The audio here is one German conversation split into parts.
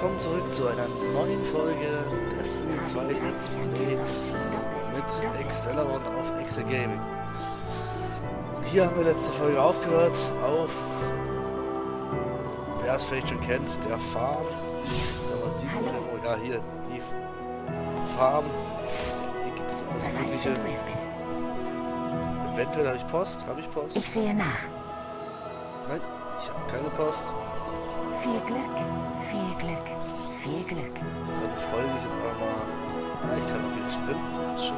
willkommen zurück zu einer neuen Folge Destiny 2 Let's Play mit Accelerant auf Excel Gaming. Hier haben wir letzte Folge aufgehört auf, wer es vielleicht schon kennt, der Farm. Ja, man sieht es oh ja hier, die Farm. Hier gibt es alles mögliche. Eventuell habe ich Post, habe ich Post? Ich sehe nach. Nein, ich habe keine Post. Viel Glück, viel Glück, viel Glück. Dann folge ich jetzt aber mal. Ja, ich kann auch wieder sprinten. Ist schön.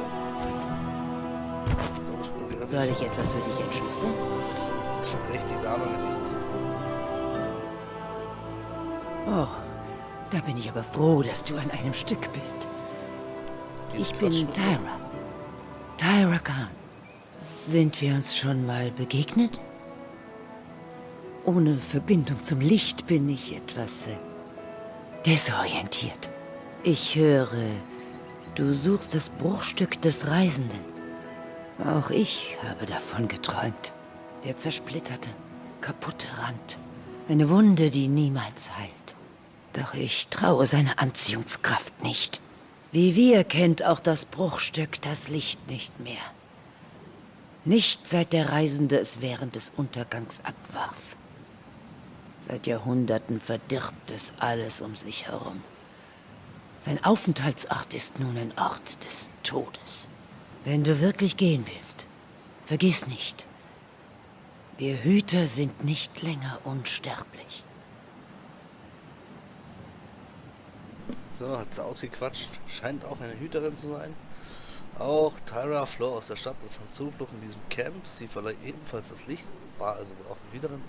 Soll ich etwas für dich entschlüsseln? Sprecht die Dame mit dir zu. Oh, da bin ich aber froh, dass du an einem Stück bist. Dieses Ich bin Tyra. Tyra Khan. Sind wir uns schon mal begegnet? Ohne Verbindung zum Licht bin ich etwas äh, desorientiert. Ich höre, du suchst das Bruchstück des Reisenden. Auch ich habe davon geträumt. Der zersplitterte, kaputte Rand. Eine Wunde, die niemals heilt. Doch ich traue seiner Anziehungskraft nicht. Wie wir kennt auch das Bruchstück das Licht nicht mehr. Nicht seit der Reisende es während des Untergangs abwarf. Seit Jahrhunderten verdirbt es alles um sich herum. Sein Aufenthaltsort ist nun ein Ort des Todes. Wenn du wirklich gehen willst, vergiss nicht, wir Hüter sind nicht länger unsterblich. So, hat sie ausgequatscht. Scheint auch eine Hüterin zu sein. Auch Tyra floh aus der Stadt und fand Zuflucht in diesem Camp. Sie verlor ebenfalls das Licht, war also auch eine Hüterin,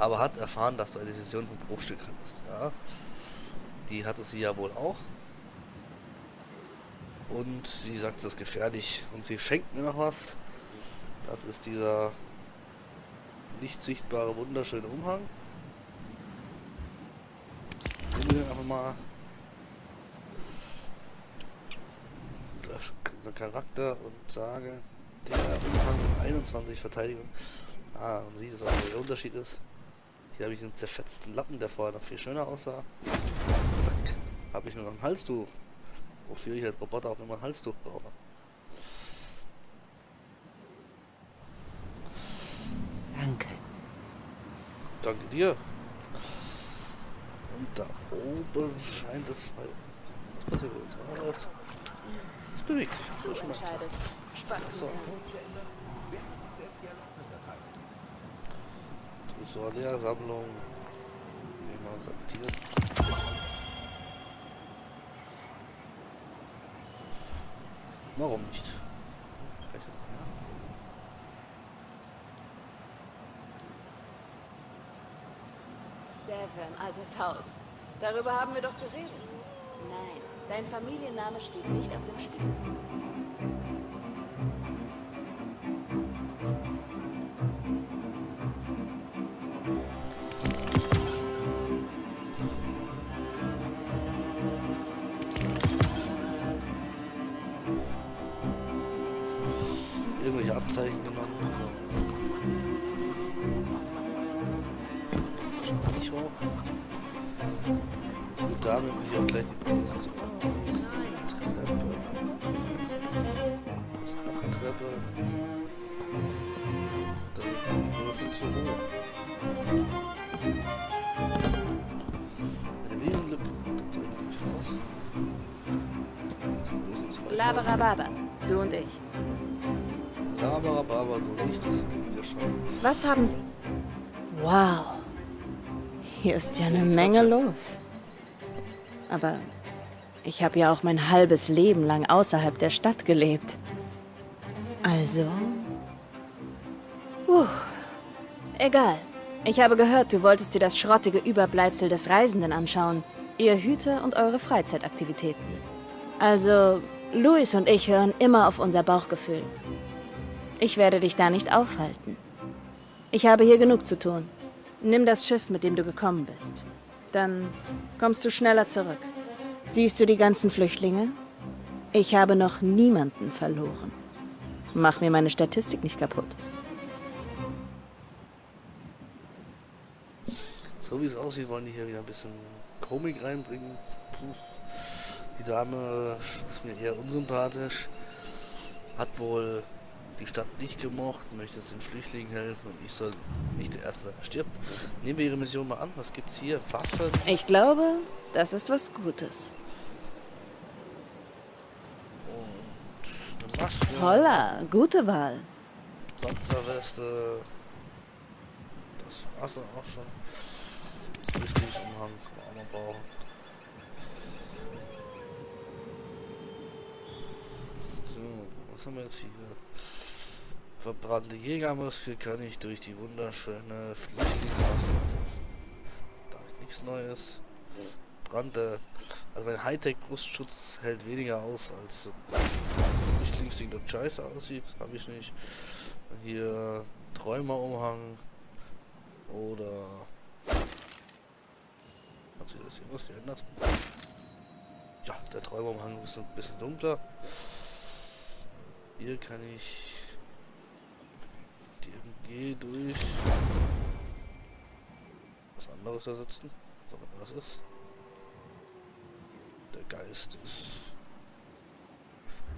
aber hat erfahren, dass du eine Vision vom Bruchstück hattest. Ja, die hatte sie ja wohl auch. Und sie sagt, das ist gefährlich. Und sie schenkt mir noch was. Das ist dieser nicht sichtbare, wunderschöne Umhang. Nehmen wir einfach mal unser Charakter und sage, der Umhang 21 Verteidigung. Ah, man sieht es auch, wo der Unterschied ist. Hier habe ich einen zerfetzten Lappen, der vorher noch viel schöner aussah. Zack, habe ich nur noch ein Halstuch. Wofür ich als Roboter auch immer ein Halstuch brauche. Danke. Danke dir. Und da oben scheint es... Was passiert, wenn es mal läuft? Es bewegt sich. So der Sammlung. Man sortiert. Warum nicht? Devon, altes Haus. Darüber haben wir doch geredet. Nein, dein Familienname steht nicht auf dem Spiel. Laberababa, du und ich. Laberababa, du nicht, das klingt ja schon. Was haben die? Wow. Hier ist ja eine Menge los. Aber ich habe ja auch mein halbes Leben lang außerhalb der Stadt gelebt. Also. Puh. Egal. Ich habe gehört, du wolltest dir das schrottige Überbleibsel des Reisenden anschauen. Ihr Hüter und eure Freizeitaktivitäten. Also, Luis und ich hören immer auf unser Bauchgefühl. Ich werde dich da nicht aufhalten. Ich habe hier genug zu tun. Nimm das Schiff, mit dem du gekommen bist. Dann kommst du schneller zurück. Siehst du die ganzen Flüchtlinge? Ich habe noch niemanden verloren. Mach mir meine Statistik nicht kaputt. So wie es aussieht, wollen die hier wieder ein bisschen Komik reinbringen. Die Dame ist mir eher unsympathisch. Hat wohl die Stadt nicht gemocht, möchte es den Flüchtlingen helfen und ich soll nicht der Erste stirbt. Nehmen wir Ihre Mission mal an. Was gibt's hier? Waffen? Ich glaube, das ist was Gutes. Und eine Maske. Holla, gute Wahl. Panzerweste. Das war's dann auch schon. Flüchtlingsumhang kann man auch noch brauchen. So, was haben wir jetzt hier? Verbrannte Jägermaske kann ich durch die wunderschöne Flüchtlingsmaske ersetzen. Da ich nichts Neues. Brannte. Also mein Hightech-Brustschutz hält weniger aus als Flüchtlingsding, das scheiße aussieht. Habe ich nicht. Hier Träumerumhang. Oder. Hat sich das irgendwas geändert? Ja, der Träumerumhang ist ein bisschen dunkler. Hier kann ich die MG durch was anderes ersetzen. So, das ist. Der Geist ist.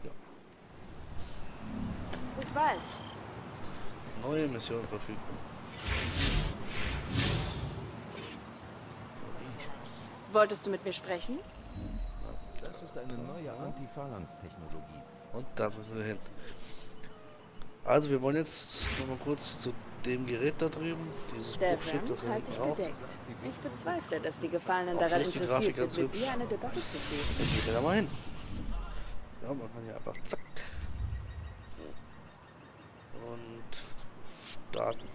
Ja. Bis bald. Neue Mission verfügbar. Wolltest du mit mir sprechen? Das ist eine neue Anti-Phalanx-Technologie. Und da müssen wir hin. Also wir wollen jetzt noch mal kurz zu dem Gerät da drüben, dieses Bruchschiff, Devon, das er dich braucht. Ich bezweifle, dass die Gefallenen daran interessiert Grafik sind, mit dir eine Debatte zu führen. Geht er da mal hin. Ja, man kann ja einfach zack. Und starten.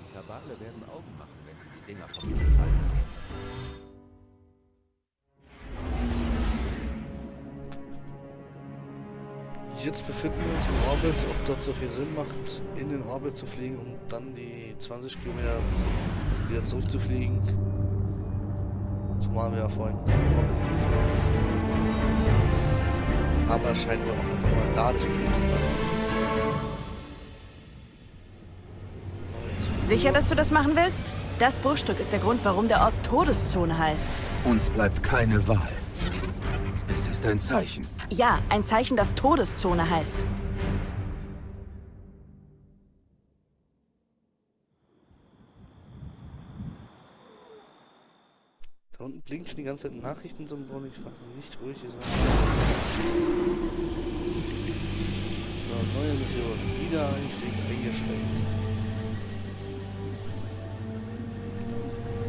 Die Kabale werden Augen machen, wenn sie die Dinger vom Himmel fallen Jetzt befinden wir uns im Orbit, ob das so viel Sinn macht, in den Orbit zu fliegen, um dann die 20 Kilometer wieder zurückzufliegen. Zumal wir ja vorhin im Orbit hingeflogen. Aber es scheint mir auch einfach nur ein Ladescreen zu sein. Sicher, dass du das machen willst? Das Bruchstück ist der Grund, warum der Ort Todeszone heißt. Uns bleibt keine Wahl. Ist ein Zeichen. Ja, ein Zeichen, das Todeszone heißt. Da unten blinken schon die ganze Zeit Nachrichtensymbole, ich weiß noch nicht, wo ich hier sein So, neue Mission. Wiedereinstieg eingeschränkt.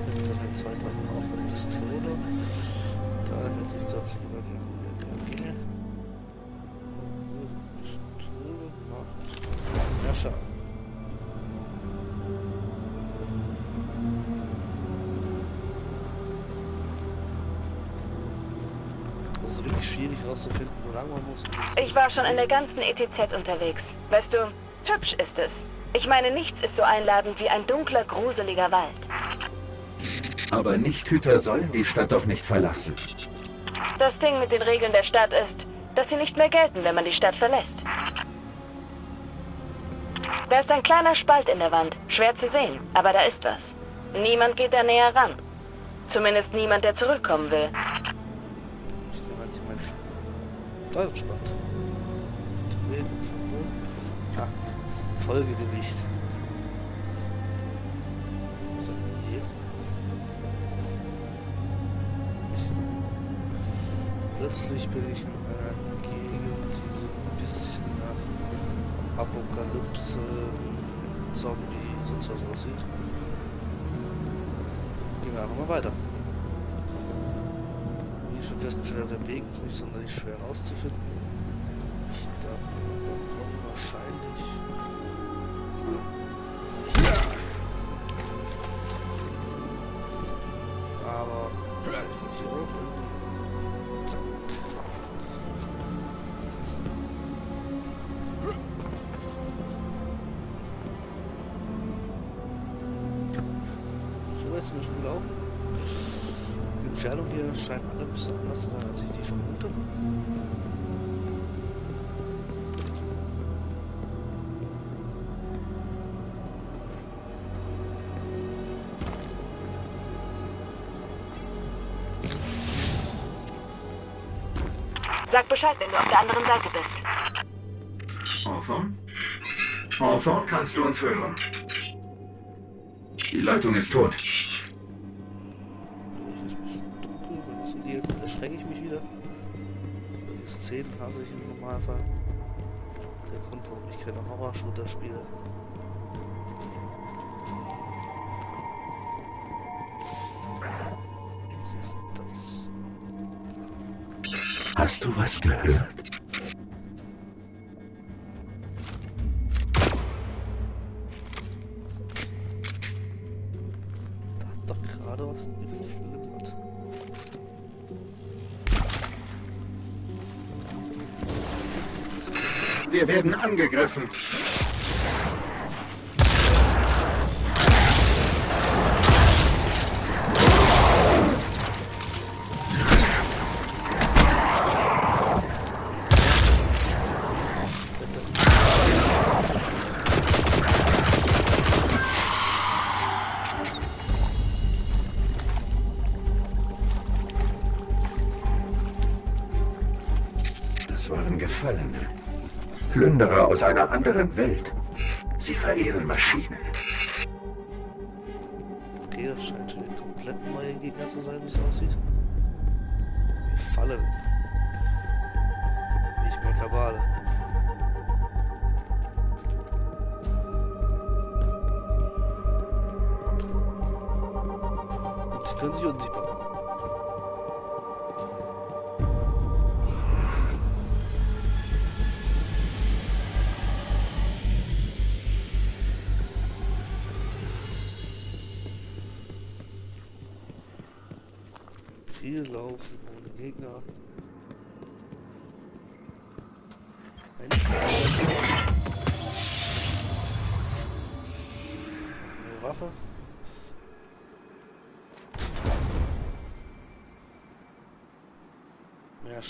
Setzt dann ein zweiter auch mit Pistole. Da hätte ich doch lieber Das ist wirklich schwierig rauszufinden, wo lang man muss. Ich war schon in der ganzen ETZ unterwegs. Weißt du, hübsch ist es. Ich meine, nichts ist so einladend wie ein dunkler, gruseliger Wald. Aber Nichthüter sollen die Stadt doch nicht verlassen. Das Ding mit den Regeln der Stadt ist, dass sie nicht mehr gelten, wenn man die Stadt verlässt. Da ist ein kleiner Spalt in der Wand. Schwer zu sehen, aber da ist was. Niemand geht da näher ran. Zumindest niemand, der zurückkommen will. Treten, verboten. Folge dem Licht. Was ist denn hier? Plötzlich bin ich in einer Gegend, die so ein bisschen nach Apokalypse, Zombie, sonst was aussieht. Gehen wir einfach mal weiter. Wie schon festgestellt habe, der Weg ist nicht sonderlich schwer rauszufinden. müsste anders sein, als ich die vermute. Sag Bescheid, wenn du auf der anderen Seite bist. Enfant? Enfant, kannst du uns hören? Die Leitung ist tot. Szenen hasse ich im Normalfall. Der Grund, warum ich keine Horror-Shooter spiele. Was ist das? Hast du was gehört? Wir werden angegriffen. Aus einer anderen Welt. Sie verehren Maschinen. Okay, das scheint schon ein komplett neuer Gegner zu sein, wie es aussieht. Gefallen. Nicht mehr Kabale. Und sie können sich unsichtbar machen.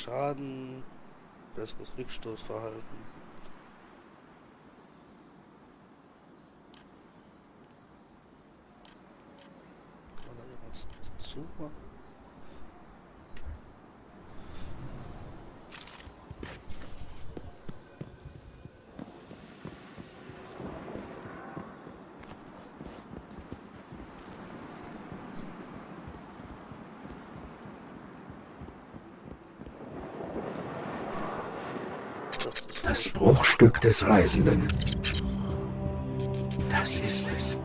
Schaden. Besseres Rückstoßverhalten. Kann man da irgendwas dazu machen? Das Bruchstück des Reisenden. Das ist es.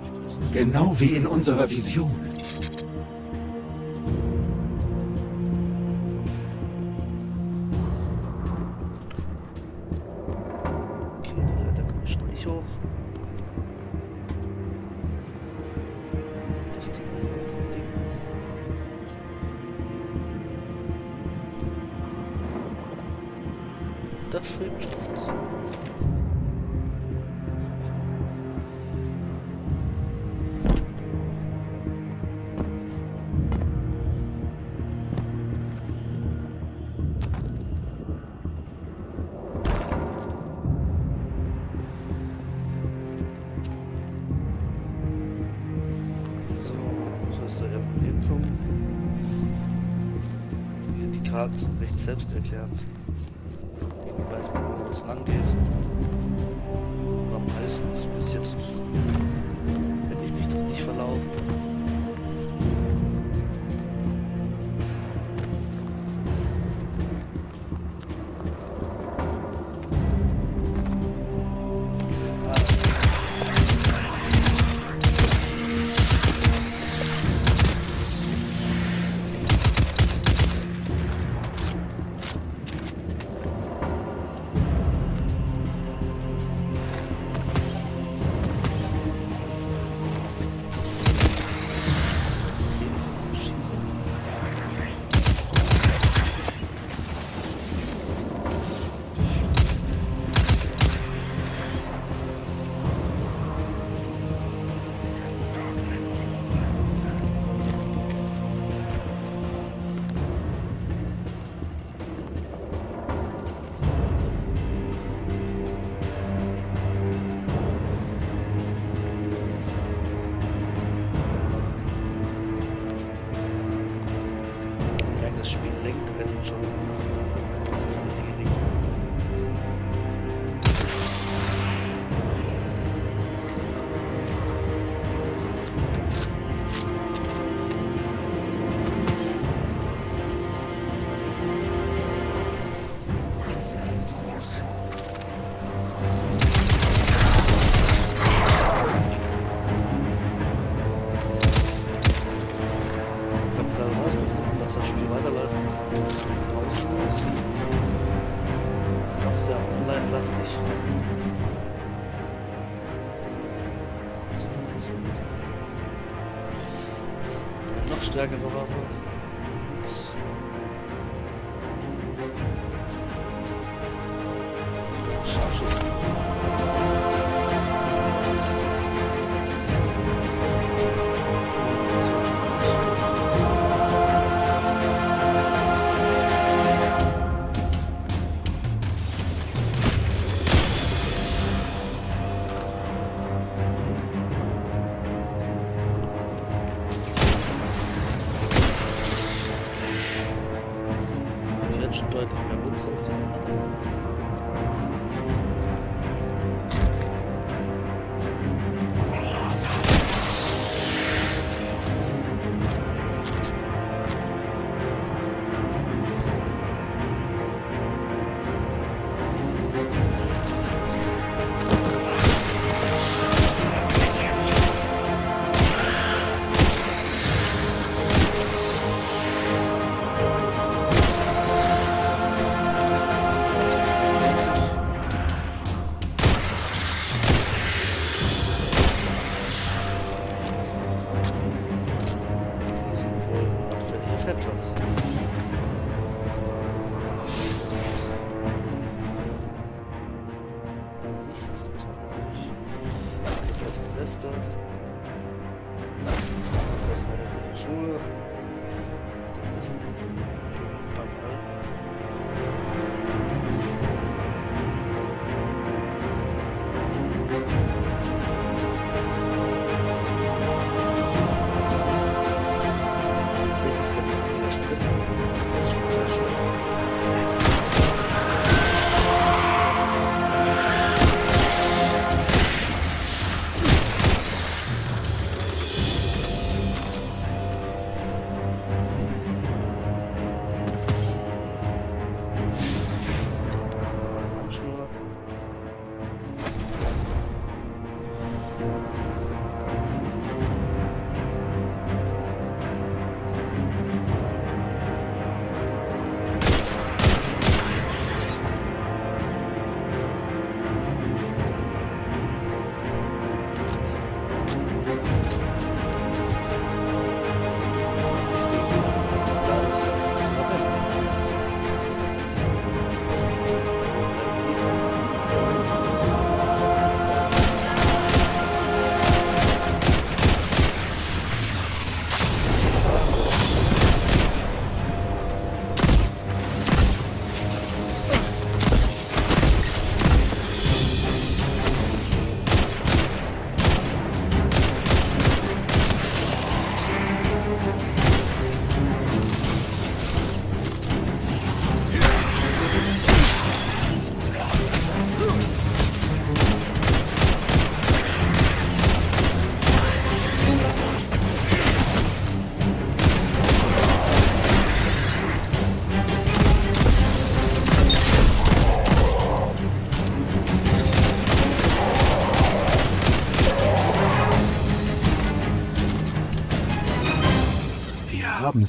Genau wie in unserer Vision. Recht selbsterklärend. Hier weiß wo es lang geht.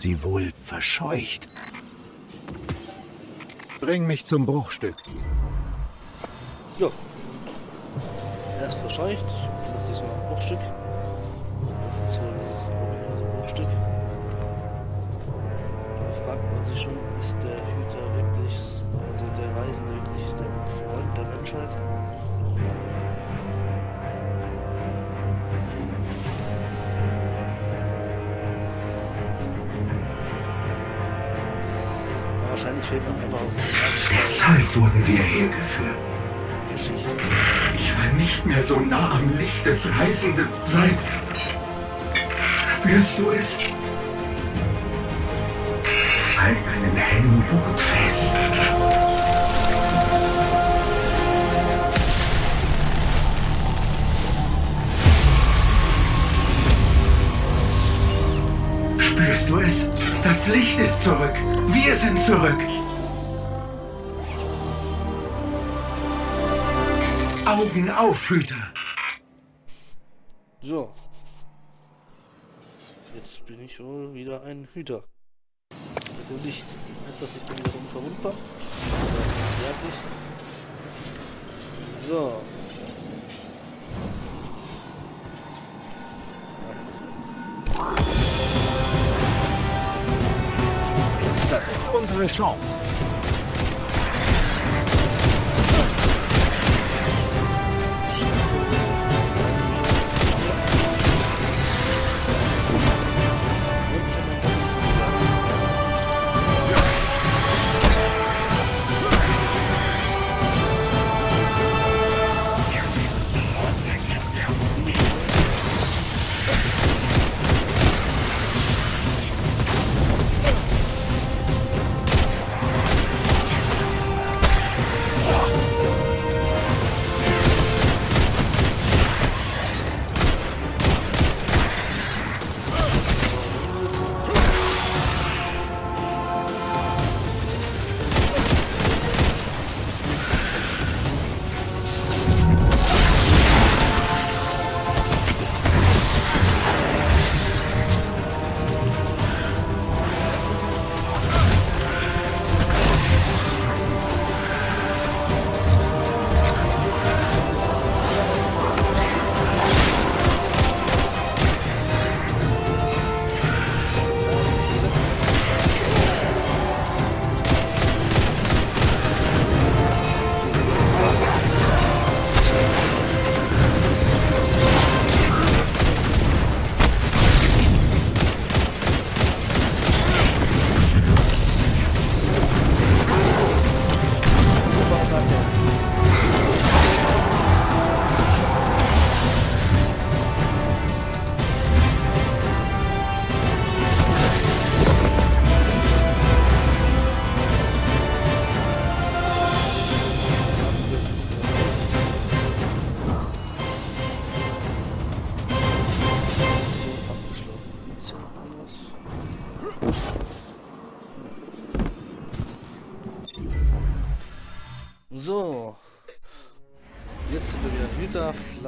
Sie wohl verscheucht. Bring mich zum Bruchstück. Ja. Erst verscheucht, das ist noch ein Bruchstück. Das ist wohl dieses ominöse Bruchstück. Da fragt man sich schon, ist der Hüter wirklich, also der Reisende wirklich der Freund der Menschheit? Deshalb wurden wir hergeführt. Geschichte. Ich war nicht mehr so nah am Licht des Reisenden seit... Spürst du es? Halt deinen Heldenblut fest. Licht ist zurück. Wir sind zurück. Augen auf, Hüter. So. Jetzt bin ich wohl wieder ein Hüter. Mit dem Licht. Heißt das, ich bin wieder unverwundbar? Unsterblich? So. unsere Chance.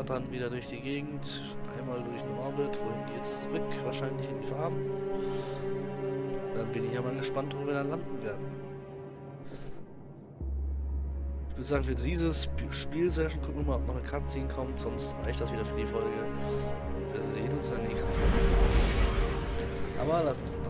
Flattern wieder durch die Gegend. Einmal durch den Orbit. Wohin geht's zurück? Wahrscheinlich in die Farm. Dann bin ich ja mal gespannt, wo wir dann landen werden. Ich würde sagen, für dieses Sp- Spielsession gucken wir mal, ob noch eine Cutscene kommt. Sonst reicht das wieder für die Folge. Und wir sehen uns in der nächsten Folge. Aber lass uns mal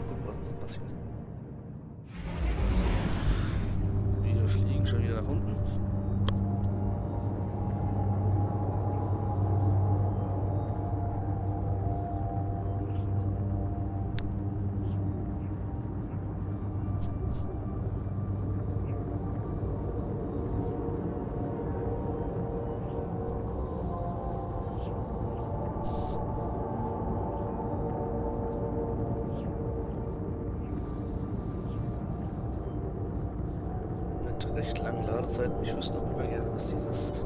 langen Ladezeiten. Ich wüsste noch immer gerne, was dieses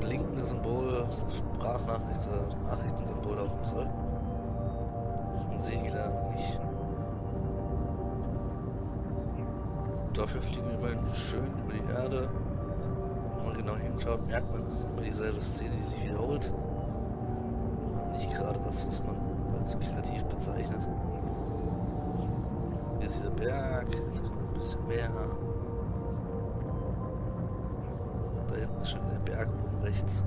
blinkende Symbol, Sprachnachricht, äh, Nachrichtensymbol da unten soll. Sehe ich leider nicht. Dafür fliegen wir immerhin schön über die Erde. Wenn man genau hinschaut, merkt man, das ist immer dieselbe Szene, die sich wiederholt. Und nicht gerade das, was man als kreativ bezeichnet. Hier ist dieser Berg, jetzt kommt ein bisschen mehr. Hinten ist schon wieder der Berg oben rechts.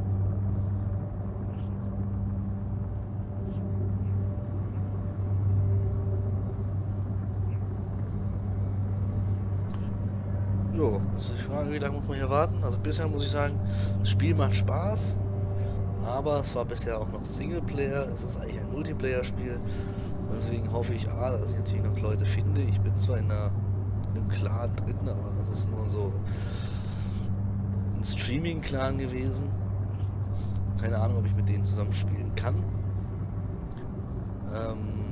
Jo, ist die Frage, wie lange muss man hier warten? Also bisher muss ich sagen, das Spiel macht Spaß, aber es war bisher auch noch Singleplayer, es ist eigentlich ein Multiplayer-Spiel. Deswegen hoffe ich A, dass ich natürlich noch Leute finde. Ich bin zwar in, einer, in einem Clan drin, aber das ist nur so ein Streaming-Clan gewesen. Keine Ahnung, ob ich mit denen zusammen spielen kann. Ähm,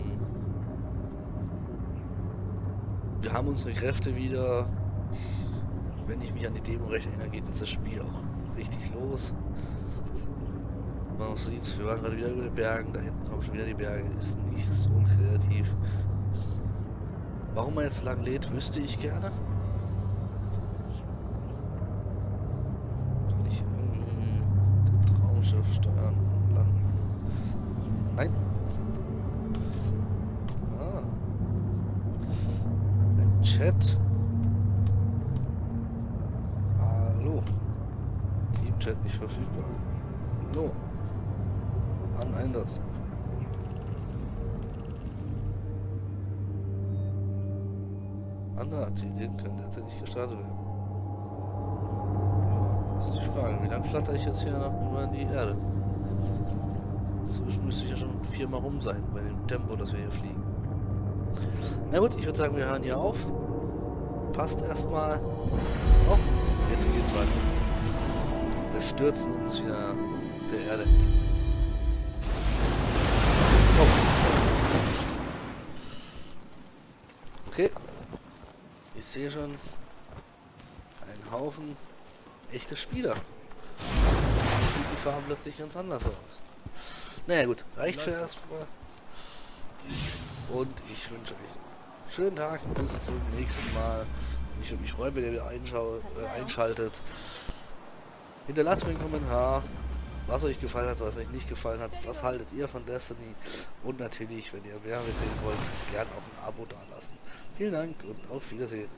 wir haben unsere Kräfte wieder. Wenn ich mich an die Demo recht erinnere, geht uns das Spiel auch richtig los. Man sieht, wir waren gerade wieder über den Bergen, da hinten kommen schon wieder die Berge, ist nicht so kreativ. Warum man jetzt so lang lädt, wüsste ich gerne. Kann ich irgendwie Traumschiff steuern? Nein. Ah. Ein Chat. Hallo. Team-Chat nicht verfügbar. Hallo. An Einsatz. Andere Aktivitäten können derzeit nicht gestartet werden. Frage, wie lange flatter ich jetzt hier noch über die Erde? Zwischen müsste ich ja schon viermal rum sein, bei dem Tempo, das wir hier fliegen. Na gut, ich würde sagen, wir hören hier auf. Passt erstmal. Oh, jetzt geht's weiter. Wir stürzen uns wieder der Erde. Oh. Okay. Ich sehe schon einen Haufen echte Spieler. Sieht die Farben plötzlich ganz anders aus. Naja gut, reicht für erstmal. Und ich wünsche euch einen schönen Tag. Bis zum nächsten Mal. Ich würde mich freuen, wenn ihr äh, einschaltet. Hinterlasst mir einen Kommentar, was euch gefallen hat, was euch nicht gefallen hat. Was haltet ihr von Destiny? Und natürlich, wenn ihr mehr sehen wollt, gerne auch ein Abo dalassen. Vielen Dank und auf Wiedersehen.